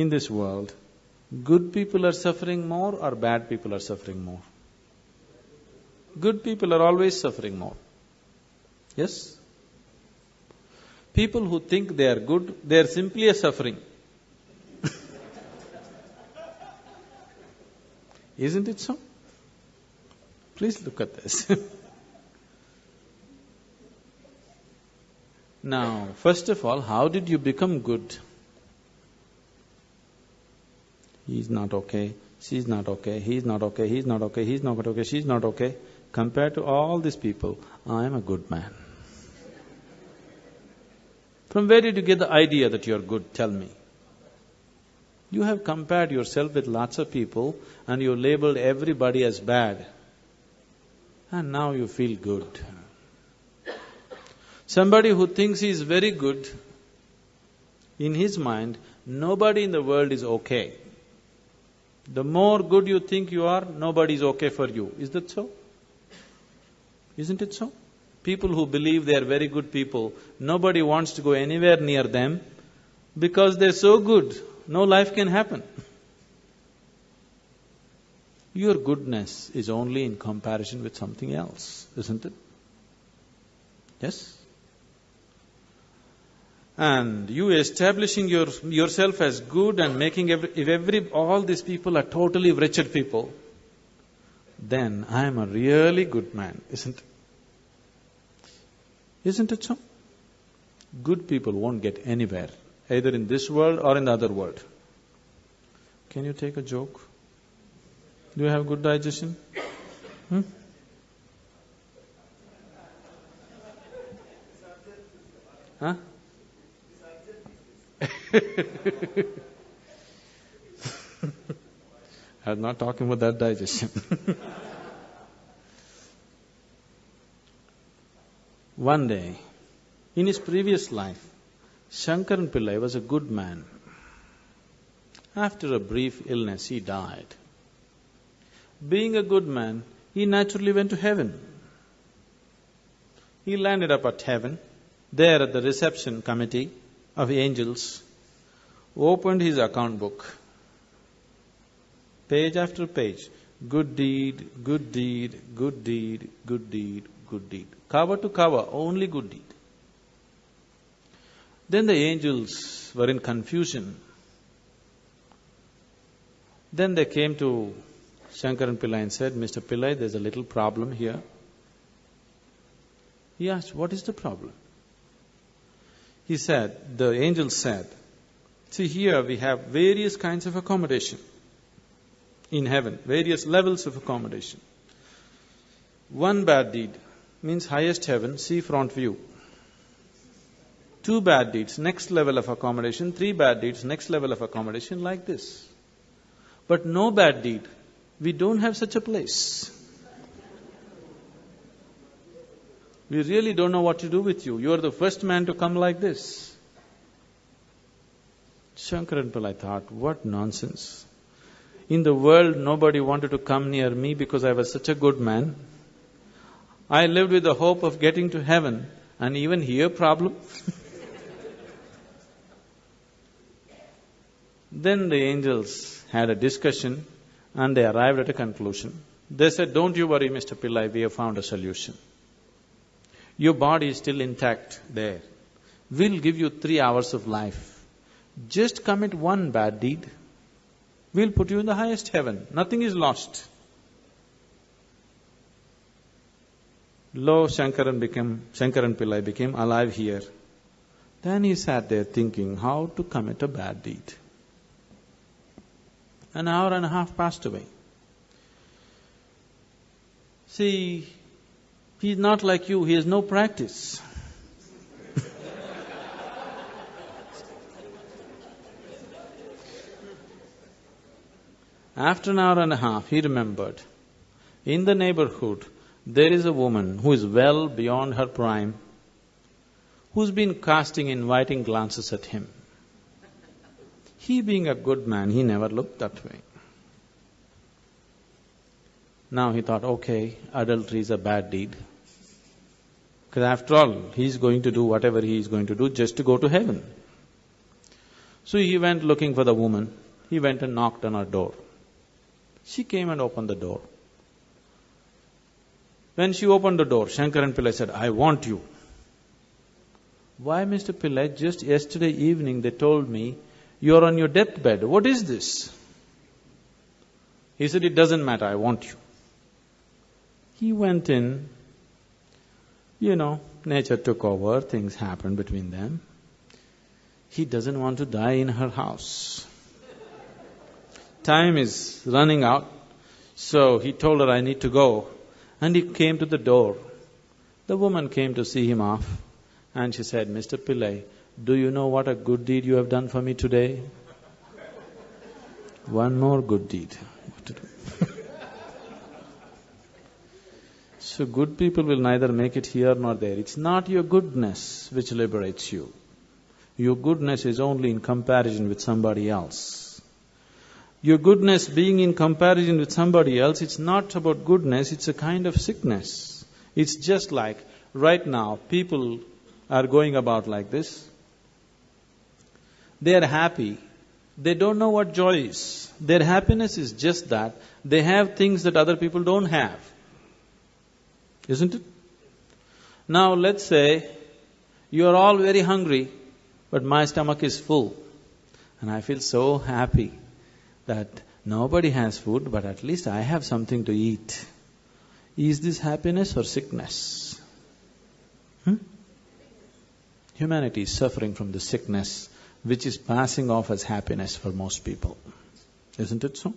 in this world, good people are suffering more or bad people are suffering more? Good people are always suffering more. Yes? People who think they are good, they are simply a suffering. Isn't it so? Please look at this. now, first of all, how did you become good? He's not okay, she's not okay, he's not okay, he's not okay, he's not okay, she's not okay. Compared to all these people, I am a good man. From where did you get the idea that you're good? Tell me. You have compared yourself with lots of people and you labeled everybody as bad. And now you feel good. Somebody who thinks he is very good, in his mind, nobody in the world is okay. The more good you think you are, nobody is okay for you. Is that so? Isn't it so? People who believe they are very good people, nobody wants to go anywhere near them because they're so good, no life can happen. Your goodness is only in comparison with something else, isn't it? Yes? And you establishing your, yourself as good and making every, if every, all these people are totally wretched people, then I am a really good man, isn't it? Isn't it so? Good people won't get anywhere, either in this world or in the other world. Can you take a joke? Do you have good digestion? Hmm? Huh? I'm not talking about that digestion. One day, in his previous life, Shankaran Pillai was a good man. After a brief illness, he died. Being a good man, he naturally went to heaven. He landed up at heaven, there at the reception committee of angels, opened his account book page after page, good deed, good deed, good deed, good deed, good deed. Cover to cover, only good deed. Then the angels were in confusion. Then they came to Shankaran Pillai and said, Mr. Pillai, there's a little problem here. He asked, What is the problem? He said, the angel said, See, here we have various kinds of accommodation in heaven, various levels of accommodation. One bad deed means highest heaven, sea front view. Two bad deeds, next level of accommodation. Three bad deeds, next level of accommodation, like this. But no bad deed. We don't have such a place. We really don't know what to do with you. You are the first man to come like this. Shankaran Pillai thought, what nonsense. In the world, nobody wanted to come near me because I was such a good man. I lived with the hope of getting to heaven, and even here, problem. then the angels had a discussion and they arrived at a conclusion. They said, Don't you worry, Mr. Pillai, we have found a solution. Your body is still intact there. We'll give you three hours of life. Just commit one bad deed, we'll put you in the highest heaven. Nothing is lost. Lo Shankaran became, Shankaran Pillai became alive here. Then he sat there thinking how to commit a bad deed. An hour and a half passed away. See, he's not like you, he has no practice. After an hour and a half, he remembered, in the neighborhood, there is a woman who is well beyond her prime, who's been casting inviting glances at him. He being a good man, he never looked that way. Now he thought, okay, adultery is a bad deed. Because after all, he's going to do whatever he is going to do just to go to heaven. So he went looking for the woman. He went and knocked on her door. She came and opened the door. When she opened the door, Shankaran Pillai said, I want you. Why, Mr. Pillai? Just yesterday evening they told me you're on your deathbed. What is this? He said, It doesn't matter, I want you. He went in, you know, nature took over, things happened between them. He doesn't want to die in her house. Time is running out, so he told her, I need to go. And he came to the door. The woman came to see him off, and she said, Mr. Pillai, do you know what a good deed you have done for me today? One more good deed. So good people will neither make it here nor there. It's not your goodness which liberates you. Your goodness is only in comparison with somebody else. Your goodness being in comparison with somebody else, it's not about goodness, it's a kind of sickness. It's just like right now, people are going about like this. They are happy. They don't know what joy is. Their happiness is just that they have things that other people don't have. Isn't it? Now let's say you are all very hungry, but my stomach is full. And I feel so happy that nobody has food, but at least I have something to eat. Is this happiness or sickness? Hmm? Humanity is suffering from the sickness which is passing off as happiness for most people. Isn't it so?